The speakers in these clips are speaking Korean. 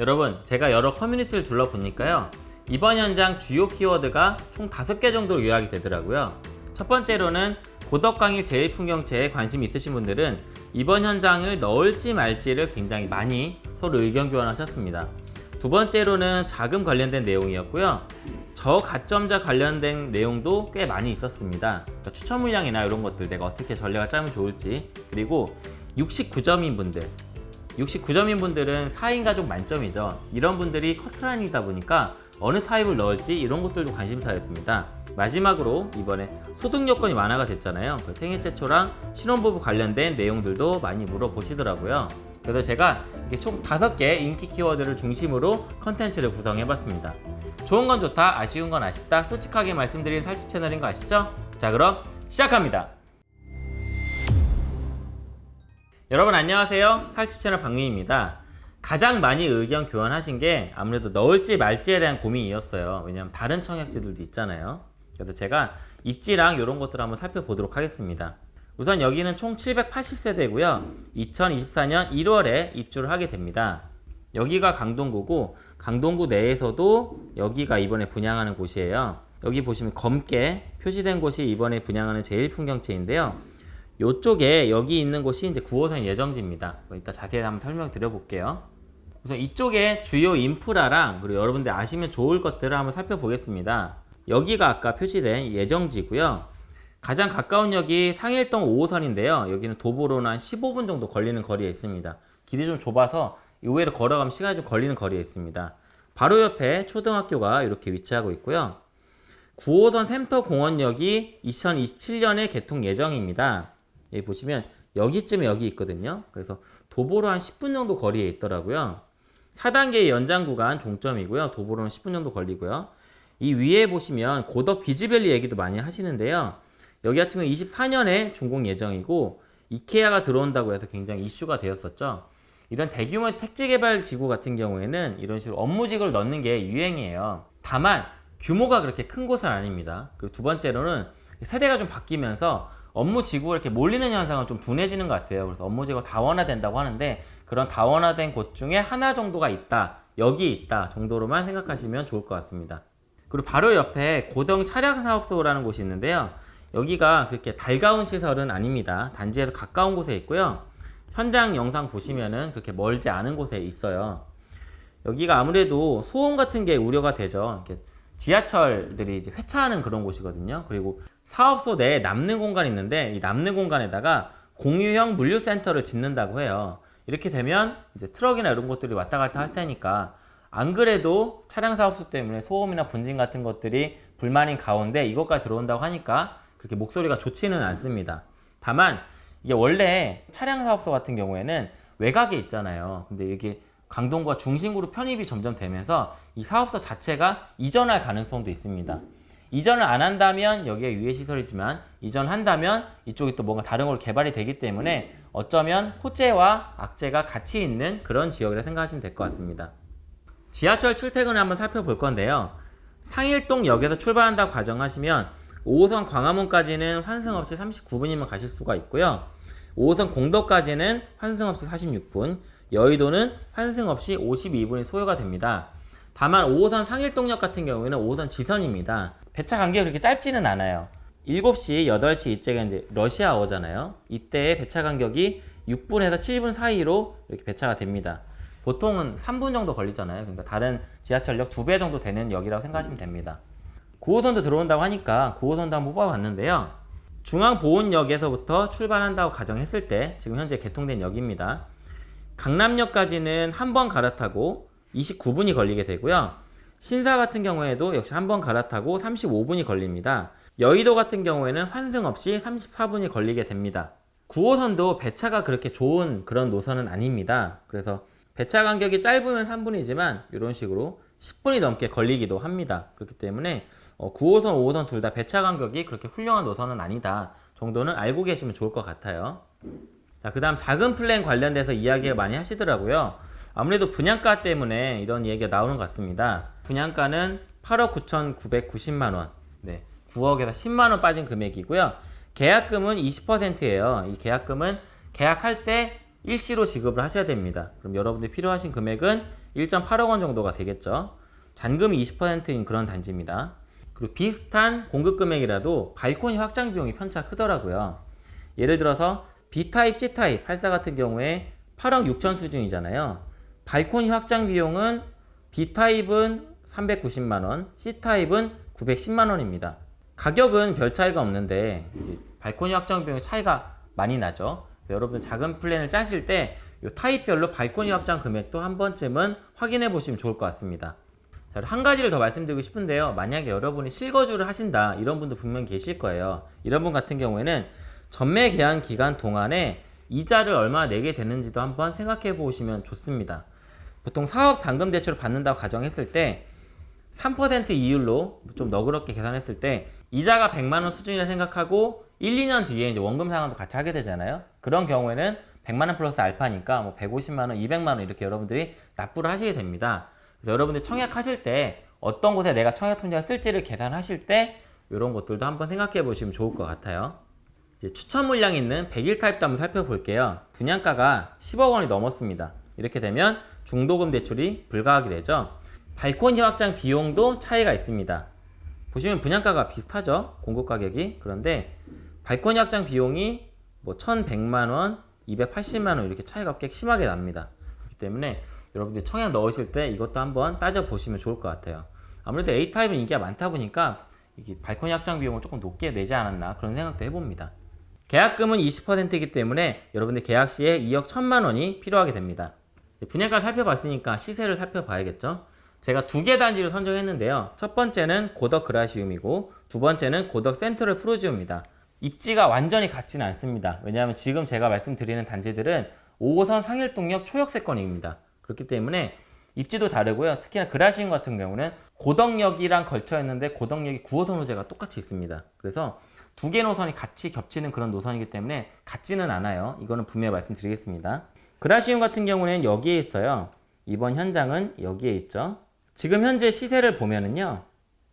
여러분 제가 여러 커뮤니티를 둘러보니까요. 이번 현장 주요 키워드가 총 5개 정도로 요약이 되더라고요. 첫 번째로는 고덕 강일 제일풍경채에 관심 있으신 분들은 이번 현장을 넣을지 말지를 굉장히 많이 서로 의견 교환하셨습니다. 두 번째로는 자금 관련된 내용이었고요. 저가점자 관련된 내용도 꽤 많이 있었습니다. 그러니까 추천 물량이나 이런 것들 내가 어떻게 전략을 짜면 좋을지 그리고 69점인 분들 69점인 분들은 4인 가족 만점이죠. 이런 분들이 커트라인이다 보니까 어느 타입을 넣을지 이런 것들도 관심사였습니다. 마지막으로 이번에 소득 요건이 완화가 됐잖아요. 그 생애 최초랑 신혼부부 관련된 내용들도 많이 물어보시더라고요. 그래서 제가 이렇게 총 5개 인기 키워드를 중심으로 컨텐츠를 구성해봤습니다. 좋은 건 좋다 아쉬운 건 아쉽다 솔직하게 말씀드리는 살집 채널인 거 아시죠? 자 그럼 시작합니다 여러분 안녕하세요. 살집 채널 박민입니다. 가장 많이 의견 교환하신 게 아무래도 넣을지 말지에 대한 고민이었어요. 왜냐면 다른 청약지들도 있잖아요. 그래서 제가 입지랑 이런 것들 한번 살펴보도록 하겠습니다. 우선 여기는 총 780세대고요. 2024년 1월에 입주를 하게 됩니다. 여기가 강동구고 강동구 내에서도 여기가 이번에 분양하는 곳이에요. 여기 보시면 검게 표시된 곳이 이번에 분양하는 제일풍경채인데요 이쪽에 여기 있는 곳이 이제 9호선 예정지입니다. 이따 자세히 한번 설명 드려 볼게요. 우선 이쪽에 주요 인프라랑 그리고 여러분들 아시면 좋을 것들을 한번 살펴보겠습니다. 여기가 아까 표시된 예정지고요. 가장 가까운 역이 상일동 5호선인데요. 여기는 도보로는 한 15분 정도 걸리는 거리에 있습니다. 길이 좀 좁아서 의외로 걸어가면 시간이 좀 걸리는 거리에 있습니다. 바로 옆에 초등학교가 이렇게 위치하고 있고요. 9호선 샘터공원역이 2027년에 개통 예정입니다 여기 보시면 여기쯤에 여기 있거든요. 그래서 도보로 한 10분 정도 거리에 있더라고요. 4단계 연장 구간 종점이고요. 도보로는 10분 정도 걸리고요. 이 위에 보시면 고덕 비즈밸리 얘기도 많이 하시는데요. 여기 같은 경우 24년에 준공 예정이고 이케아가 들어온다고 해서 굉장히 이슈가 되었었죠. 이런 대규모 택지 개발 지구 같은 경우에는 이런 식으로 업무직을 넣는 게 유행이에요. 다만 규모가 그렇게 큰 곳은 아닙니다. 그리고 두 번째로는 세대가 좀 바뀌면서 업무 지구가 이렇게 몰리는 현상은 좀 둔해지는 것 같아요. 그래서 업무 지구가 다원화된다고 하는데 그런 다원화된 곳 중에 하나 정도가 있다. 여기 있다 정도로만 생각하시면 좋을 것 같습니다. 그리고 바로 옆에 고등 차량사업소라는 곳이 있는데요. 여기가 그렇게 달가운 시설은 아닙니다. 단지에서 가까운 곳에 있고요. 현장 영상 보시면은 그렇게 멀지 않은 곳에 있어요. 여기가 아무래도 소음 같은 게 우려가 되죠. 지하철들이 이제 회차하는 그런 곳이거든요. 그리고 사업소 내에 남는 공간이 있는데 이 남는 공간에다가 공유형 물류센터를 짓는다고 해요. 이렇게 되면 이제 트럭이나 이런 것들이 왔다 갔다 할 테니까 안 그래도 차량 사업소 때문에 소음이나 분진 같은 것들이 불만인 가운데 이것까지 들어온다고 하니까 그렇게 목소리가 좋지는 않습니다. 다만 이게 원래 차량 사업소 같은 경우에는 외곽에 있잖아요. 근데 이게 강동구가 중심구로 편입이 점점 되면서 이 사업소 자체가 이전할 가능성도 있습니다. 이전을 안 한다면 여기에 유해 시설이지만 이전한다면 이쪽이 또 뭔가 다른 걸로 개발이 되기 때문에 어쩌면 호재와 악재가 같이 있는 그런 지역이라 생각하시면 될 것 같습니다. 지하철 출퇴근을 한번 살펴볼 건데요. 상일동역에서 출발한다고 가정하시면 5호선 광화문까지는 환승 없이 39분이면 가실 수가 있고요. 5호선 공덕까지는 환승 없이 46분, 여의도는 환승 없이 52분이 소요가 됩니다. 다만 5호선 상일동역 같은 경우에는 5호선 지선입니다. 배차 간격이 그렇게 짧지는 않아요. 7시, 8시 이때가 이제 러시아어잖아요. 이때 배차 간격이 6분에서 7분 사이로 이렇게 배차가 됩니다. 보통은 3분 정도 걸리잖아요. 그러니까 다른 지하철역 2배 정도 되는 역이라고 생각하시면 됩니다. 9호선도 들어온다고 하니까 9호선도 한번 뽑아봤는데요. 중앙보훈역에서부터 출발한다고 가정했을 때 지금 현재 개통된 역입니다. 강남역까지는 한 번 갈아타고 29분이 걸리게 되고요. 신사 같은 경우에도 역시 한 번 갈아타고 35분이 걸립니다. 여의도 같은 경우에는 환승 없이 34분이 걸리게 됩니다. 9호선도 배차가 그렇게 좋은 그런 노선은 아닙니다. 그래서 배차 간격이 짧으면 3분이지만 이런 식으로 10분이 넘게 걸리기도 합니다. 그렇기 때문에 9호선, 어, 5호선 둘 다 배차 간격이 그렇게 훌륭한 노선은 아니다 정도는 알고 계시면 좋을 것 같아요. 자, 그 다음 작은 플랜 관련돼서 이야기가 많이 하시더라고요. 아무래도 분양가 때문에 이런 얘기가 나오는 것 같습니다. 분양가는 8억 9,990만원, 네, 9억에서 10만원 빠진 금액이고요. 계약금은 20%예요. 이 계약금은 계약할 때 일시로 지급을 하셔야 됩니다. 그럼 여러분들이 필요하신 금액은 1.8억 원 정도가 되겠죠. 잔금이 20%인 그런 단지입니다. 그리고 비슷한 공급 금액이라도 발코니 확장 비용이 편차 크더라고요. 예를 들어서 B타입, C타입 84 같은 경우에 8억 6천 수준이잖아요. 발코니 확장 비용은 B타입은 390만원, C타입은 910만원입니다. 가격은 별 차이가 없는데 발코니 확장 비용의 차이가 많이 나죠. 여러분 자금 플랜을 짜실 때 이 타입별로 발코니 확장 금액도 한 번쯤은 확인해 보시면 좋을 것 같습니다. 자, 한 가지를 더 말씀드리고 싶은데요. 만약에 여러분이 실거주를 하신다 이런 분도 분명 계실 거예요. 이런 분 같은 경우에는 전매 계약 기간 동안에 이자를 얼마나 내게 되는지도 한번 생각해 보시면 좋습니다. 보통 사업 잔금 대출을 받는다고 가정했을 때 3% 이율로 좀 너그럽게 계산했을 때 이자가 100만 원 수준이라 생각하고 1, 2년 뒤에 이제 원금 상환도 같이 하게 되잖아요. 그런 경우에는 100만 원 플러스 알파니까 뭐 150만 원, 200만 원 이렇게 여러분들이 납부를 하시게 됩니다. 그래서 여러분들 청약하실 때 어떤 곳에 내가 청약 통장을 쓸지를 계산하실 때 이런 것들도 한번 생각해 보시면 좋을 것 같아요. 이제 추천 물량이 있는 100일 타입도 한번 살펴볼게요. 분양가가 10억 원이 넘었습니다. 이렇게 되면 중도금 대출이 불가하게 되죠. 발코니 확장 비용도 차이가 있습니다. 보시면 분양가가 비슷하죠. 공급 가격이. 그런데 발코니 확장 비용이 뭐 1100만 원, 280만 원 이렇게 차이가 꽤 심하게 납니다. 그렇기 때문에 여러분들 청약 넣으실 때 이것도 한번 따져 보시면 좋을 것 같아요. 아무래도 A타입은 인기가 많다 보니까 이게 발코니 확장 비용을 조금 높게 내지 않았나 그런 생각도 해봅니다. 계약금은 20%이기 때문에 여러분들 계약 시에 2억 1천만 원이 필요하게 됩니다. 분양가를 살펴봤으니까 시세를 살펴봐야겠죠. 제가 두 개 단지를 선정했는데요. 첫 번째는 고덕 그라시움이고 두 번째는 고덕 센트럴 프루지오입니다. 입지가 완전히 같지는 않습니다. 왜냐하면 지금 제가 말씀드리는 단지들은 5호선 상일동역 초역세권입니다. 그렇기 때문에 입지도 다르고요. 특히나 그라시움 같은 경우는 고덕역이랑 걸쳐 있는데 고덕역이 9호선 호재가 똑같이 있습니다. 그래서 두 개 노선이 같이 겹치는 그런 노선이기 때문에 같지는 않아요. 이거는 분명히 말씀드리겠습니다. 그라시움 같은 경우는 여기에 있어요. 이번 현장은 여기에 있죠. 지금 현재 시세를 보면은요.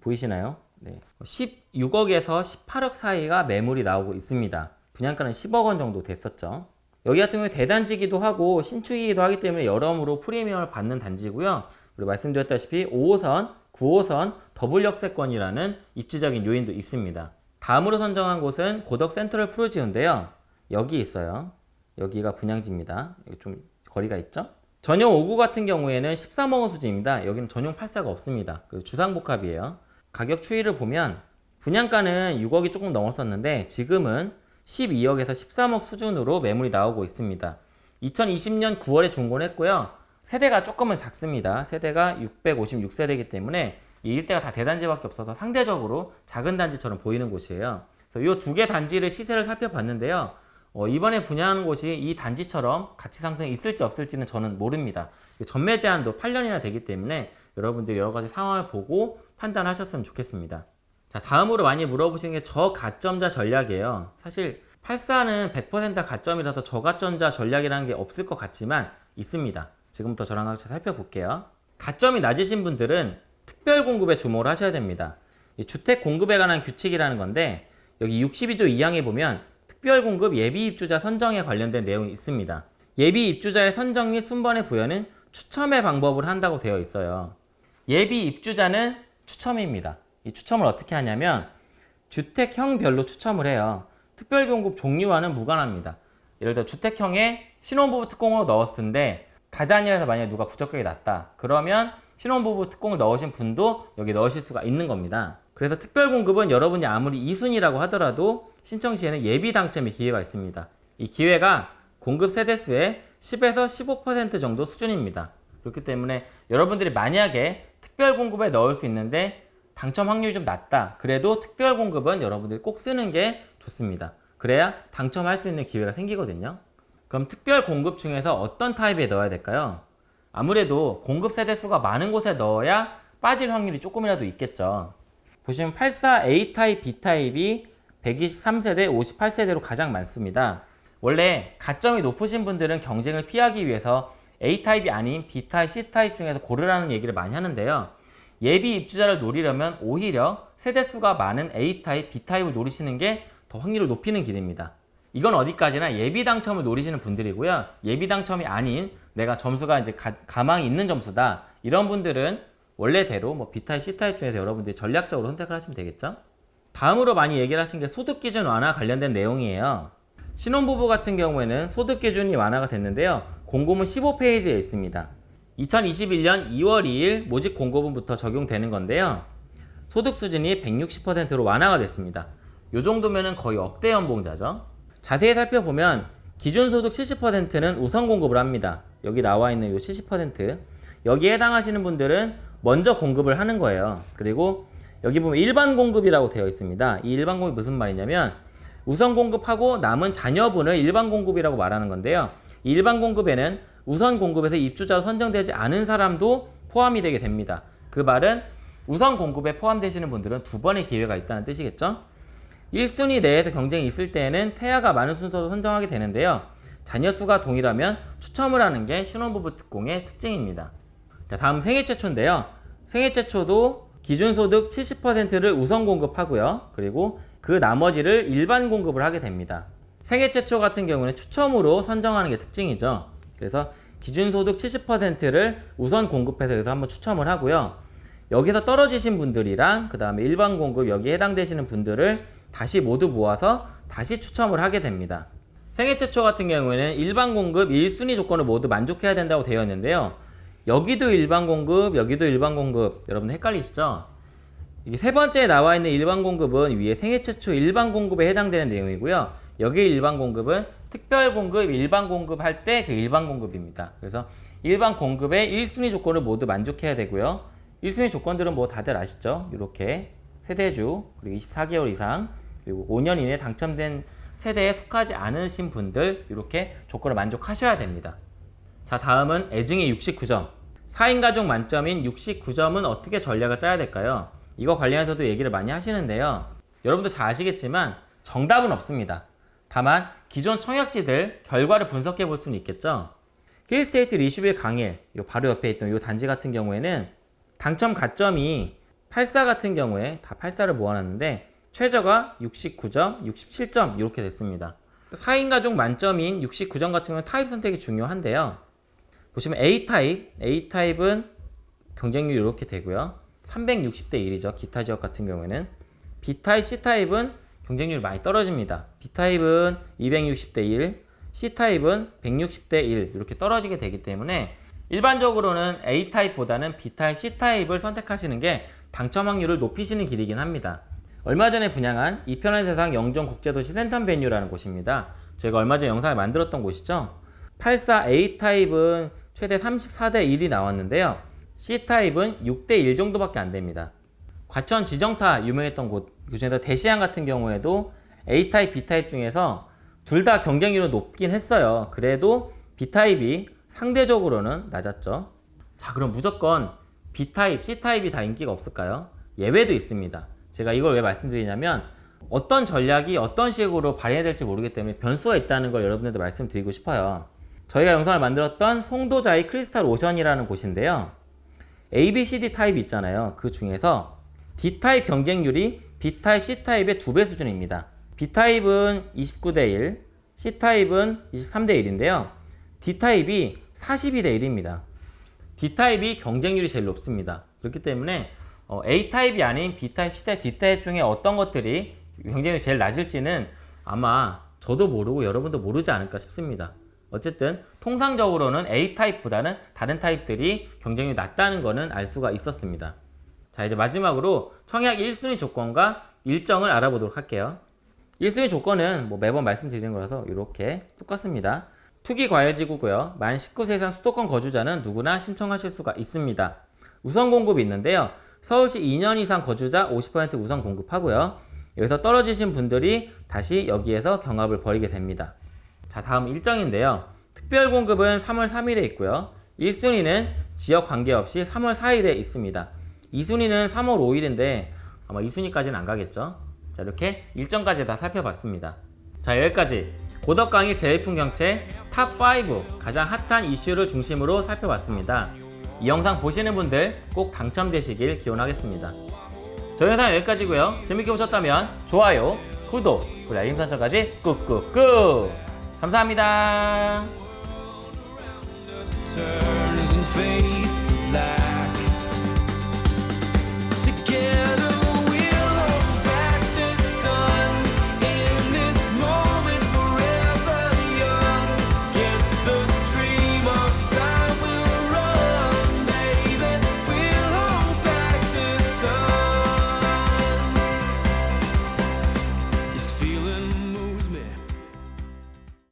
보이시나요? 네. 16억에서 18억 사이가 매물이 나오고 있습니다. 분양가는 10억 원 정도 됐었죠. 여기 같은 경우에 대단지기도 하고 신축이기도 하기 때문에 여러모로 프리미엄을 받는 단지고요. 그리고 말씀드렸다시피 5호선, 9호선 더블 역세권이라는 입지적인 요인도 있습니다. 다음으로 선정한 곳은 고덕 센트럴 푸르지오인데요. 여기 있어요. 여기가 분양지입니다. 여기 좀 거리가 있죠? 전용 5구 같은 경우에는 13억 원 수준입니다. 여기는 전용 8사가 없습니다. 그 주상복합이에요. 가격 추이를 보면 분양가는 6억이 조금 넘었었는데 지금은 12억에서 13억 수준으로 매물이 나오고 있습니다. 2020년 9월에 중고했고요. 세대가 조금은 작습니다. 세대가 656세대이기 때문에 이 일대가 다 대단지밖에 없어서 상대적으로 작은 단지처럼 보이는 곳이에요. 이 두 개 단지를 시세를 살펴봤는데요. 어, 이번에 분양하는 곳이 이 단지처럼 가치 상승이 있을지 없을지는 저는 모릅니다. 전매 제한도 8년이나 되기 때문에 여러분들이 여러 가지 상황을 보고 판단하셨으면 좋겠습니다. 자, 다음으로 많이 물어보시는 게 저가점자 전략이에요. 사실 84는 100% 가점이라서 저가점자 전략이라는 게 없을 것 같지만 있습니다. 지금부터 저랑 같이 살펴볼게요. 가점이 낮으신 분들은 특별 공급에 주목을 하셔야 됩니다. 주택 공급에 관한 규칙이라는 건데 여기 62조 2항에 보면 특별 공급 예비 입주자 선정에 관련된 내용이 있습니다. 예비 입주자의 선정 및 순번의 부여는 추첨의 방법을 한다고 되어 있어요. 예비 입주자는 추첨입니다. 이 추첨을 어떻게 하냐면 주택형별로 추첨을 해요. 특별공급 종류와는 무관합니다. 예를 들어 주택형에 신혼부부 특공으로 넣었는데 다자녀에서 만약에 누가 부적격이 났다. 그러면 신혼부부 특공을 넣으신 분도 여기 넣으실 수가 있는 겁니다. 그래서 특별공급은 여러분이 아무리 2순위라고 하더라도 신청 시에는 예비 당첨의 기회가 있습니다. 이 기회가 공급 세대수의 10에서 15% 정도 수준입니다. 그렇기 때문에 여러분들이 만약에 특별 공급에 넣을 수 있는데 당첨 확률이 좀 낮다. 그래도 특별 공급은 여러분들이 꼭 쓰는 게 좋습니다. 그래야 당첨할 수 있는 기회가 생기거든요. 그럼 특별 공급 중에서 어떤 타입에 넣어야 될까요? 아무래도 공급 세대 수가 많은 곳에 넣어야 빠질 확률이 조금이라도 있겠죠. 보시면 84 A타입, B타입이 123세대, 58세대로 가장 많습니다. 원래 가점이 높으신 분들은 경쟁을 피하기 위해서 A타입이 아닌 B타입, C타입 중에서 고르라는 얘기를 많이 하는데요. 예비 입주자를 노리려면 오히려 세대수가 많은 A타입, B타입을 노리시는 게 더 확률을 높이는 길입니다. 이건 어디까지나 예비 당첨을 노리시는 분들이고요. 예비 당첨이 아닌 내가 점수가 이제 가, 가망이 있는 점수다. 이런 분들은 원래대로 뭐 B타입, C타입 중에서 여러분들이 전략적으로 선택을 하시면 되겠죠. 다음으로 많이 얘기를 하신 게 소득기준 완화 관련된 내용이에요. 신혼부부 같은 경우에는 소득기준이 완화가 됐는데요. 공고문 15페이지에 있습니다. 2021년 2월 2일 모집 공고문부터 적용되는 건데요. 소득 수준이 160%로 완화가 됐습니다. 이 정도면 거의 억대 연봉자죠. 자세히 살펴보면 기준 소득 70%는 우선 공급을 합니다. 여기 나와 있는 이 70% 여기에 해당하시는 분들은 먼저 공급을 하는 거예요. 그리고 여기 보면 일반 공급이라고 되어 있습니다. 이 일반 공급이 무슨 말이냐면 우선 공급하고 남은 자녀분을 일반 공급이라고 말하는 건데요. 이 일반 공급에는 우선 공급에서 입주자로 선정되지 않은 사람도 포함이 되게 됩니다. 그 말은 우선 공급에 포함되시는 분들은 두 번의 기회가 있다는 뜻이겠죠? 1순위 내에서 경쟁이 있을 때에는 태아가 많은 순서로 선정하게 되는데요. 자녀 수가 동일하면 추첨을 하는 게 신혼부부 특공의 특징입니다. 자, 다음 생애 최초인데요. 생애 최초도 기준소득 70%를 우선 공급하고요. 그리고 그 나머지를 일반 공급을 하게 됩니다. 생애 최초 같은 경우는 추첨으로 선정하는 게 특징이죠. 그래서 기준소득 70%를 우선 공급해서 여기서 한번 추첨을 하고요. 여기서 떨어지신 분들이랑 그 다음에 일반 공급 여기에 해당되시는 분들을 다시 모두 모아서 다시 추첨을 하게 됩니다. 생애 최초 같은 경우에는 일반 공급 1순위 조건을 모두 만족해야 된다고 되어 있는데요. 여기도 일반 공급, 여기도 일반 공급. 여러분 헷갈리시죠? 이게 세 번째에 나와 있는 일반 공급은 위에 생애 최초 일반 공급에 해당되는 내용이고요. 여기 일반 공급은 특별 공급, 일반 공급 할 때 그 일반 공급입니다. 그래서 일반 공급의 1순위 조건을 모두 만족해야 되고요. 1순위 조건들은 뭐 다들 아시죠? 이렇게 세대주, 그리고 24개월 이상, 그리고 5년 이내에 당첨된 세대에 속하지 않으신 분들 이렇게 조건을 만족하셔야 됩니다. 자 다음은 애증의 69점 4인 가족 만점인 69점은 어떻게 전략을 짜야 될까요? 이거 관련해서도 얘기를 많이 하시는데요. 여러분도 잘 아시겠지만 정답은 없습니다. 다만 기존 청약지들 결과를 분석해 볼 수는 있겠죠. 힐스테이트 리슈빌 강일 요 바로 옆에 있던 이 단지 같은 경우에는 당첨 가점이 84 같은 경우에 다 84를 모아놨는데 최저가 69점, 67점 이렇게 됐습니다. 4인 가족 만점인 69점 같은 경우는 타입 선택이 중요한데요. 보시면 A타입, A타입은 경쟁률이 이렇게 되고요. 360대 1이죠. 기타 지역 같은 경우에는. B타입, C타입은 경쟁률이 많이 떨어집니다. B타입은 260대 1, C타입은 160대 1 이렇게 떨어지게 되기 때문에 일반적으로는 A타입보다는 B타입, C타입을 선택하시는 게 당첨 확률을 높이시는 길이긴 합니다. 얼마 전에 분양한 e편한세상 영종 국제도시 센텀 베뉴라는 곳입니다. 저희가 얼마 전에 영상을 만들었던 곳이죠. 84A 타입은 최대 34대 1이 나왔는데요. C 타입은 6대 1 정도밖에 안 됩니다. 과천 지정타 유명했던 곳 그중에서 데시앙 같은 경우에도 A 타입, B 타입 중에서 둘 다 경쟁률은 높긴 했어요. 그래도 B 타입이 상대적으로는 낮았죠. 자, 그럼 무조건 B 타입, C 타입이 다 인기가 없을까요? 예외도 있습니다. 제가 이걸 왜 말씀드리냐면 어떤 전략이 어떤 식으로 발휘해야 될지 모르기 때문에 변수가 있다는 걸 여러분들도 말씀드리고 싶어요. 저희가 영상을 만들었던 송도자이 크리스탈 오션이라는 곳인데요. A, B, C, D 타입이 있잖아요. 그 중에서 D 타입 경쟁률이 B 타입, C 타입의 두 배 수준입니다. B 타입은 29대 1, C 타입은 23대 1인데요. D 타입이 42대 1입니다. D 타입이 경쟁률이 제일 높습니다. 그렇기 때문에 어, A타입이 아닌 B타입, C타입, D타입 중에 어떤 것들이 경쟁률이 제일 낮을지는 아마 저도 모르고 여러분도 모르지 않을까 싶습니다. 어쨌든 통상적으로는 A타입보다는 다른 타입들이 경쟁률이 낮다는 것은 알 수가 있었습니다. 자 이제 마지막으로 청약 1순위 조건과 일정을 알아보도록 할게요. 1순위 조건은 뭐 매번 말씀드리는 거라서 이렇게 똑같습니다. 투기 과열지구고요. 만 19세 이상 수도권 거주자는 누구나 신청하실 수가 있습니다. 우선 공급이 있는데요. 서울시 2년 이상 거주자 50% 우선 공급하고요. 여기서 떨어지신 분들이 다시 여기에서 경합을 벌이게 됩니다. 자 다음 일정인데요. 특별 공급은 3월 3일에 있고요. 1순위는 지역 관계없이 3월 4일에 있습니다. 2순위는 3월 5일인데 아마 2순위까지는 안 가겠죠. 자 이렇게 일정까지 다 살펴봤습니다. 자 여기까지 고덕 강일 제일풍경채 TOP5 가장 핫한 이슈를 중심으로 살펴봤습니다. 이 영상 보시는 분들 꼭 당첨되시길 기원하겠습니다. 저희 영상 여기까지고요. 재밌게 보셨다면 좋아요, 구독, 그리고 알림 설정까지 꾹꾹꾹 감사합니다.